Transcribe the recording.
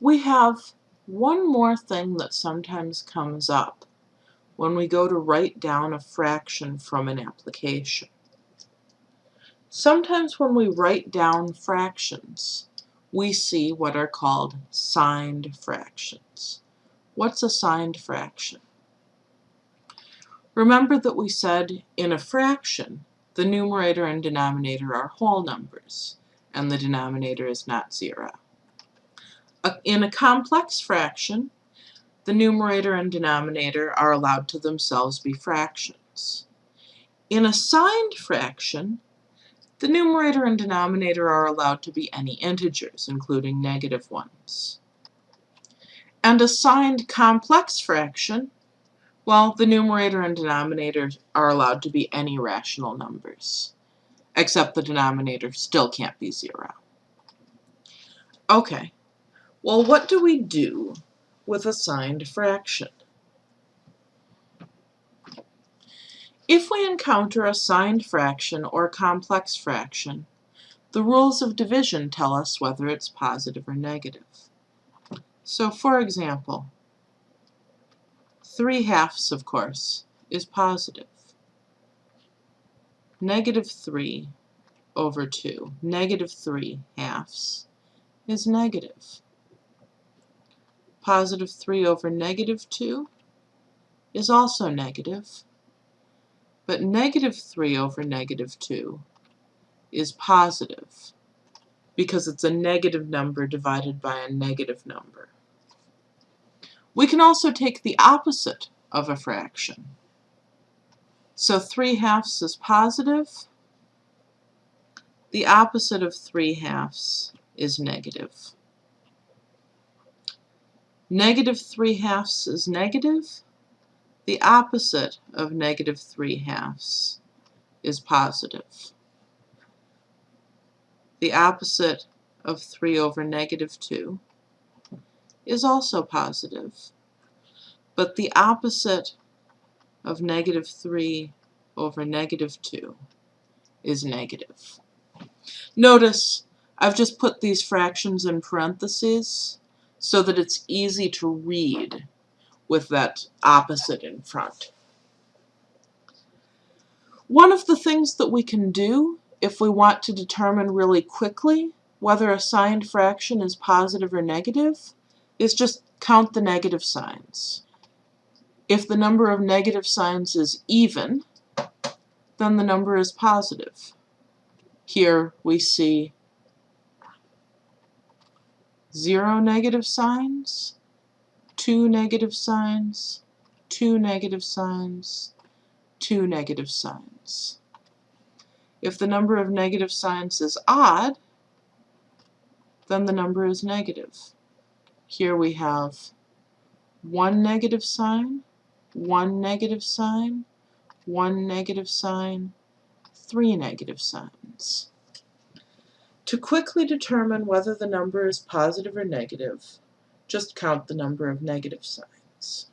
We have one more thing that sometimes comes up when we go to write down a fraction from an application. Sometimes when we write down fractions, we see what are called signed fractions. What's a signed fraction? Remember that we said in a fraction, the numerator and denominator are whole numbers, and the denominator is not zero. In a complex fraction, the numerator and denominator are allowed to themselves be fractions. In a signed fraction, the numerator and denominator are allowed to be any integers, including negative ones. And a signed complex fraction, well, the numerator and denominator are allowed to be any rational numbers, except the denominator still can't be zero. Okay, well, what do we do with a signed fraction? If we encounter a signed fraction or a complex fraction, the rules of division tell us whether it's positive or negative. So for example, 3 halves, of course, is positive. Negative 3 over 2, negative 3 halves, is negative. Positive 3 over negative 2 is also negative. But negative 3 over negative 2 is positive because it's a negative number divided by a negative number. We can also take the opposite of a fraction. So 3 halves is positive. The opposite of 3 halves is negative. Negative 3 halves is negative. The opposite of negative 3 halves is positive. The opposite of 3 over negative 2 is also positive. But the opposite of negative 3 over negative 2 is negative. Notice I've just put these fractions in parentheses so that it's easy to read with that opposite in front. One of the things that we can do if we want to determine really quickly whether a signed fraction is positive or negative is just count the negative signs. If the number of negative signs is even, then the number is positive. Here we see zero negative signs, two negative signs, two negative signs, two negative signs. If the number of negative signs is odd, then the number is negative. Here we have one negative sign, one negative sign, one negative sign, three negative signs. To quickly determine whether the number is positive or negative, just count the number of negative signs.